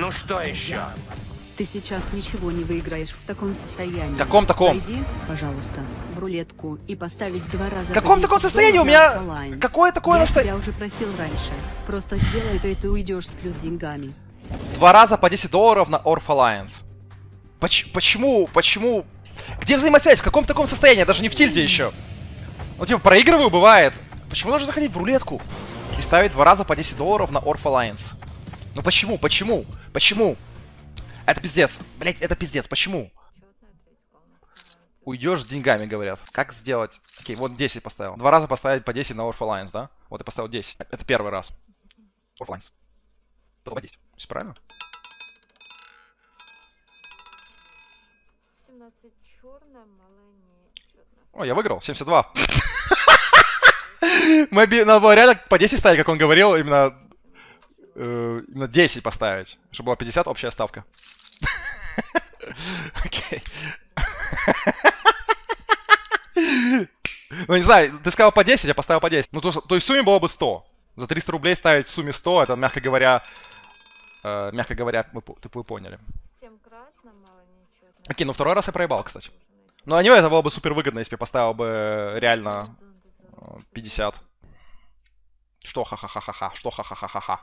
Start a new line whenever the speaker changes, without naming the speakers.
Ну что еще?
Ты сейчас ничего не выиграешь в таком состоянии.
Каком таком?
Зайди, пожалуйста, в рулетку и поставить два раза...
В каком таком
10
состоянии? У меня-
Alliance.
какое такое
Я
насто-
тебя уже просил раньше. Просто сделай это, и ты уйдешь с плюс деньгами.
Два раза по 10 долларов на Orf Alliance. Поч- почему? Почему? Где взаимосвязь? В каком таком состоянии? Я даже не в тильде еще. Ну, типа, проигрываю, бывает. Почему нужно заходить в рулетку и ставить два раза по 10 долларов на Orf Alliance? Ну почему? Почему? Почему? Это пиздец. Блять, это пиздец. Почему? Уйдешь с деньгами, говорят. Как сделать? Окей, вот 10 поставил. Два раза поставить по 10 на Alliance, да? Вот я поставил 10. Это первый раз. Orf Alliance. Потом по 10. Все правильно?
17 чорна, маленький чорна.
О, я выиграл. 72. Мы Надо было реально по 10 ставить, как он говорил, именно, э, именно 10 поставить, чтобы была 50 общая ставка. Окей. Ну, не знаю, ты сказал по 10, я поставил по 10. Ну, то, то есть в сумме было бы 100. За 300 рублей ставить в сумме 100, это, мягко говоря, э, мягко говоря, вы, вы поняли.
7 красна, маленький чорна.
Окей, ну второй раз я проебал, кстати. Ну, а него это было бы супер выгодно, если бы я поставил бы э, реально э, 50. Что ха-ха-ха-ха-ха? Что ха-ха-ха-ха-ха?